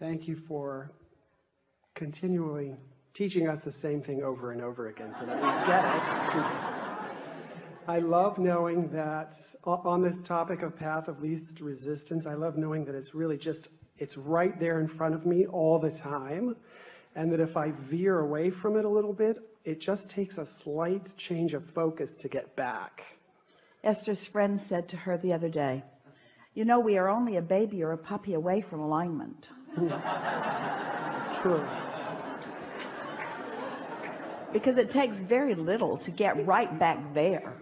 Thank you for continually teaching us the same thing over and over again so that we get it. I love knowing that on this topic of path of least resistance, I love knowing that it's really just, it's right there in front of me all the time. And that if I veer away from it a little bit, it just takes a slight change of focus to get back. Esther's friend said to her the other day, you know, we are only a baby or a puppy away from alignment. True. Because it takes very little to get right back there.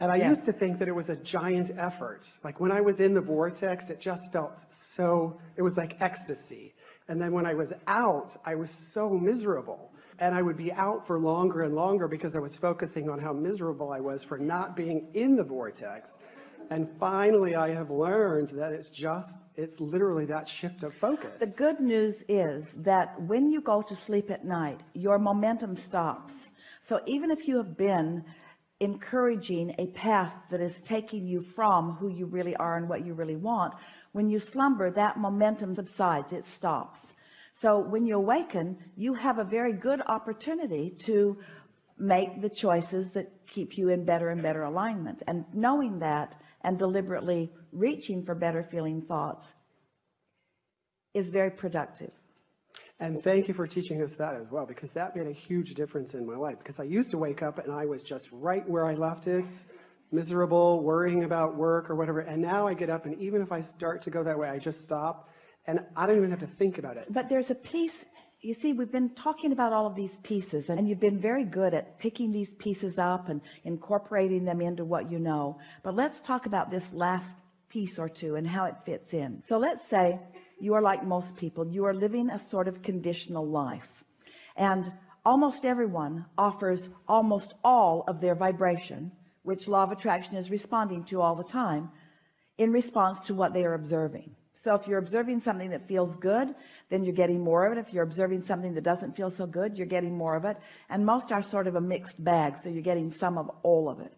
And I used to think that it was a giant effort. Like when I was in the vortex, it just felt so, it was like ecstasy. And then when I was out, I was so miserable. And I would be out for longer and longer because I was focusing on how miserable I was for not being in the vortex. And finally, I have learned that it's just, it's literally that shift of focus. The good news is that when you go to sleep at night, your momentum stops. So even if you have been encouraging a path that is taking you from who you really are and what you really want, when you slumber, that momentum subsides, it stops. So when you awaken, you have a very good opportunity to make the choices that keep you in better and better alignment. And knowing that and deliberately reaching for better feeling thoughts is very productive. And thank you for teaching us that as well, because that made a huge difference in my life. Because I used to wake up and I was just right where I left it, miserable, worrying about work or whatever. And now I get up and even if I start to go that way, I just stop and I don't even have to think about it. But there's a piece you see we've been talking about all of these pieces and you've been very good at picking these pieces up and incorporating them into what you know. But let's talk about this last piece or two and how it fits in. So let's say you are like most people. You are living a sort of conditional life. And almost everyone offers almost all of their vibration which law of attraction is responding to all the time in response to what they are observing so if you're observing something that feels good then you're getting more of it. If you're observing something that doesn't feel so good you're getting more of it. And most are sort of a mixed bag so you're getting some of all of it.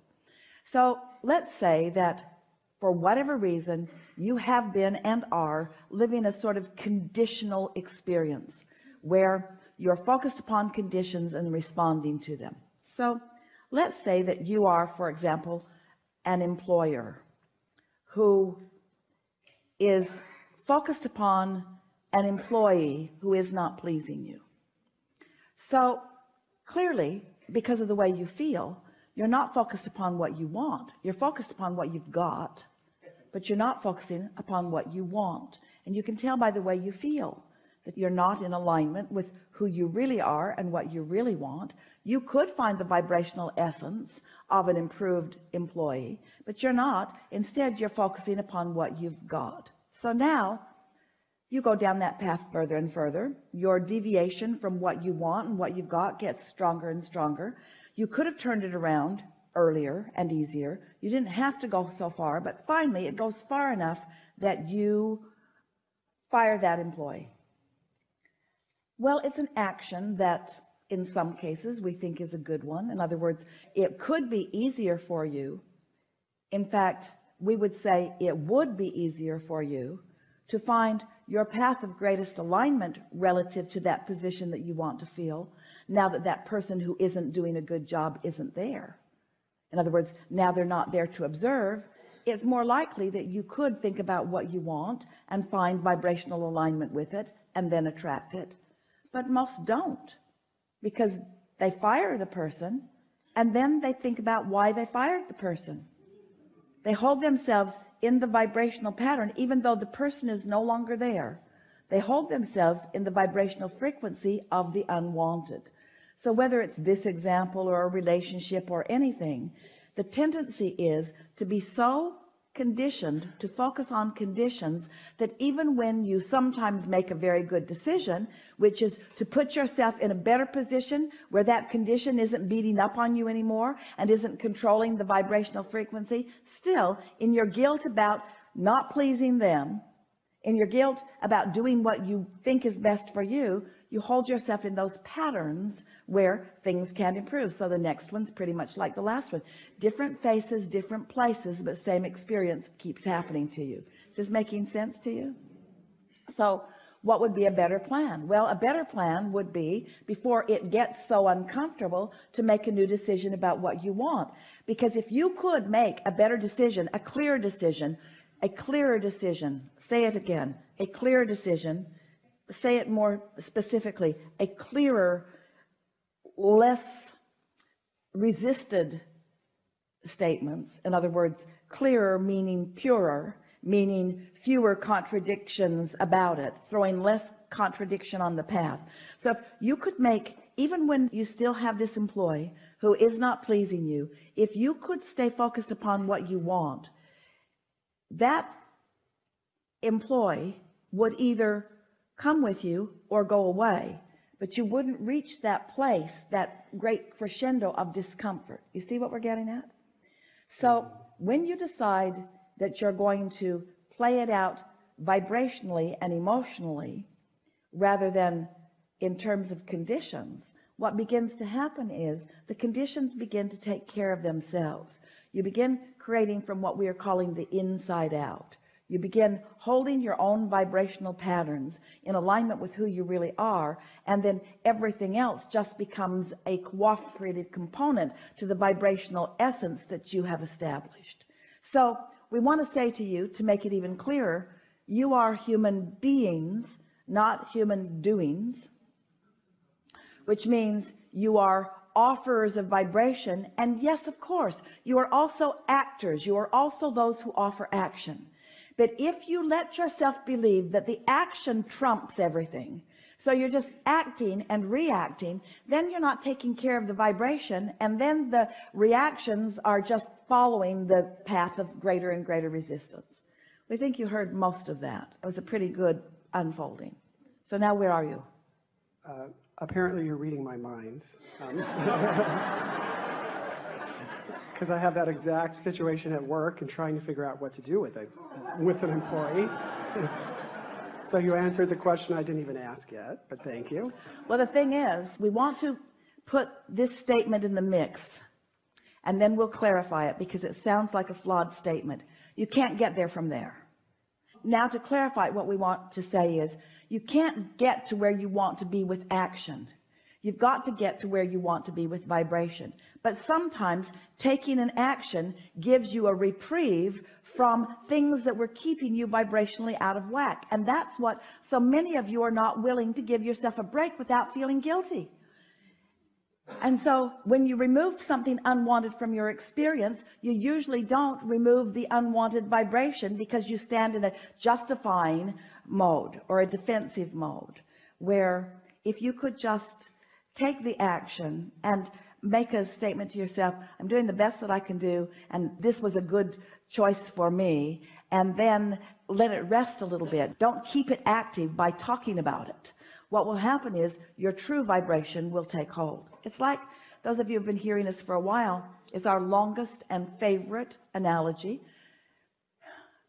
So let's say that for whatever reason you have been and are living a sort of conditional experience where you're focused upon conditions and responding to them. So let's say that you are for example an employer who is focused upon an employee who is not pleasing you. So clearly because of the way you feel you're not focused upon what you want. You're focused upon what you've got but you're not focusing upon what you want. And you can tell by the way you feel that you're not in alignment with who you really are and what you really want. You could find the vibrational essence of an improved employee but you're not. Instead you're focusing upon what you've got so now you go down that path further and further. Your deviation from what you want and what you've got gets stronger and stronger. You could have turned it around earlier and easier. You didn't have to go so far but finally it goes far enough that you fire that employee. Well it's an action that in some cases we think is a good one. In other words it could be easier for you. In fact we would say it would be easier for you to find your path of greatest alignment relative to that position that you want to feel now that that person who isn't doing a good job isn't there. In other words now they're not there to observe it's more likely that you could think about what you want and find vibrational alignment with it and then attract it. But most don't because they fire the person and then they think about why they fired the person they hold themselves in the vibrational pattern even though the person is no longer there. They hold themselves in the vibrational frequency of the unwanted. So whether it's this example or a relationship or anything the tendency is to be so conditioned to focus on conditions that even when you sometimes make a very good decision which is to put yourself in a better position where that condition isn't beating up on you anymore and isn't controlling the vibrational frequency still in your guilt about not pleasing them in your guilt about doing what you think is best for you you hold yourself in those patterns where things can improve. So the next one's pretty much like the last one. Different faces different places but same experience keeps happening to you. Is this making sense to you? So what would be a better plan? Well a better plan would be before it gets so uncomfortable to make a new decision about what you want. Because if you could make a better decision a clear decision a clearer decision say it again a clear decision say it more specifically a clearer less resisted statements. In other words clearer meaning purer meaning fewer contradictions about it throwing less contradiction on the path. So if you could make even when you still have this employee who is not pleasing you if you could stay focused upon what you want that employee would either come with you or go away but you wouldn't reach that place that great crescendo of discomfort. You see what we're getting at? So when you decide that you're going to play it out vibrationally and emotionally rather than in terms of conditions what begins to happen is the conditions begin to take care of themselves. You begin creating from what we are calling the inside out you begin holding your own vibrational patterns in alignment with who you really are and then everything else just becomes a cooperative component to the vibrational essence that you have established. So we want to say to you to make it even clearer you are human beings not human doings which means you are offers of vibration and yes of course you are also actors. You are also those who offer action but if you let yourself believe that the action trumps everything so you're just acting and reacting then you're not taking care of the vibration and then the reactions are just following the path of greater and greater resistance. We think you heard most of that. It was a pretty good unfolding. So now where are you? Uh, apparently, you're reading my mind. Um, because I have that exact situation at work and trying to figure out what to do with it, with an employee. so you answered the question I didn't even ask yet, but thank you. well the thing is we want to put this statement in the mix and then we'll clarify it because it sounds like a flawed statement you can't get there from there now to clarify what we want to say is you can't get to where you want to be with action. You've got to get to where you want to be with vibration. But sometimes taking an action gives you a reprieve from things that were keeping you vibrationally out of whack. And that's what so many of you are not willing to give yourself a break without feeling guilty. And so when you remove something unwanted from your experience you usually don't remove the unwanted vibration because you stand in a justifying mode or a defensive mode where if you could just take the action and make a statement to yourself I'm doing the best that I can do and this was a good choice for me and then let it rest a little bit. Don't keep it active by talking about it. What will happen is your true vibration will take hold. It's like those of you who have been hearing this for a while it's our longest and favorite analogy.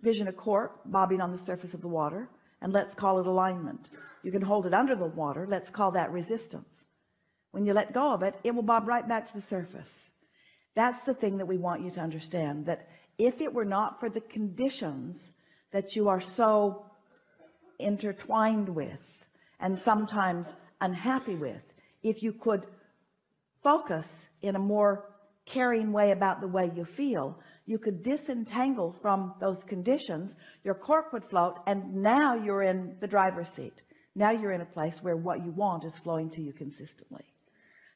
Vision a cork bobbing on the surface of the water and let's call it alignment. You can hold it under the water. Let's call that resistance. When you let go of it it will bob right back to the surface. That's the thing that we want you to understand that if it were not for the conditions that you are so intertwined with and sometimes unhappy with if you could focus in a more caring way about the way you feel you could disentangle from those conditions your cork would float and now you're in the driver's seat. Now you're in a place where what you want is flowing to you consistently.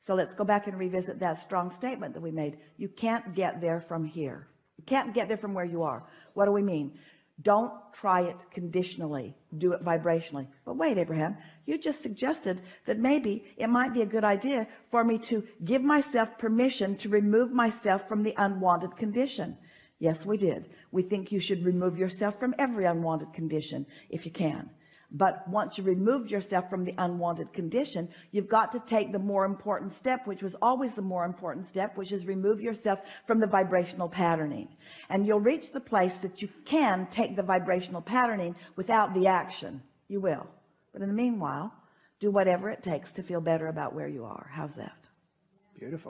So let's go back and revisit that strong statement that we made. You can't get there from here. You can't get there from where you are. What do we mean don't try it conditionally. Do it vibrationally. But wait Abraham you just suggested that maybe it might be a good idea for me to give myself permission to remove myself from the unwanted condition. Yes we did. We think you should remove yourself from every unwanted condition if you can but once you removed yourself from the unwanted condition you've got to take the more important step which was always the more important step which is remove yourself from the vibrational patterning. And you'll reach the place that you can take the vibrational patterning without the action. You will. But in the meanwhile do whatever it takes to feel better about where you are. How's that? Beautiful.